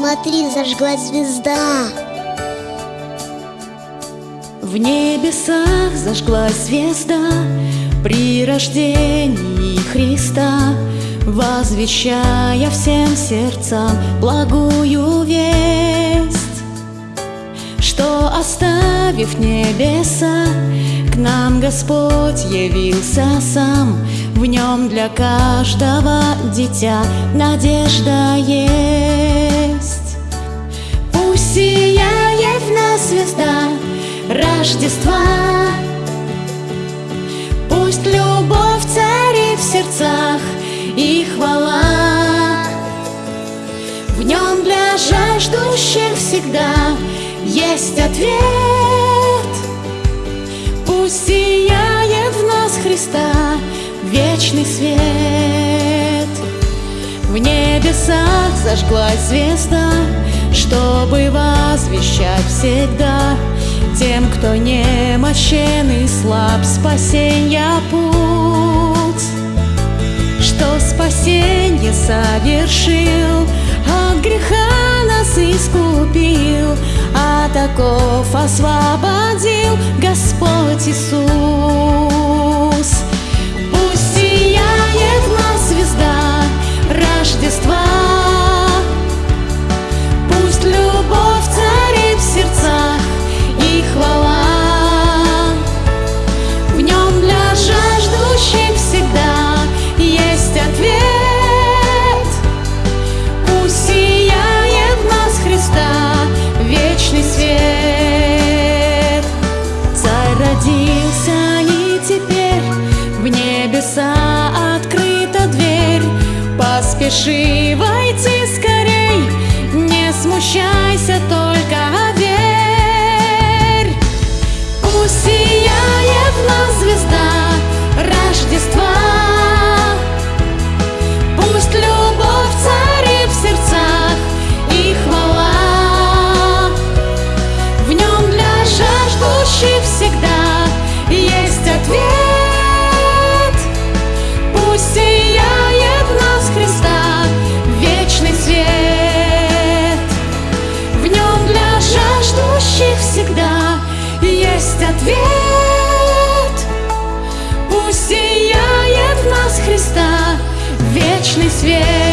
смотри, зажглась звезда. В небесах зажглась звезда При рождении Христа Возвещая всем сердцам благую весть Что оставив небеса К нам Господь явился сам. В нем для каждого дитя надежда есть звезда Рождества. Пусть любовь царит в сердцах и хвала. В нем для жаждущих всегда есть ответ. Пусть сияет в нас Христа вечный свет. В небесах зажглась звезда Чтобы возвещать всегда Тем, кто немощен и слаб. Спасенья путь Что спасенье совершил От греха нас искупил А таков освободил Господь Иисус Поспеши войти ответ. Пусть сияет в нас Христа вечный свет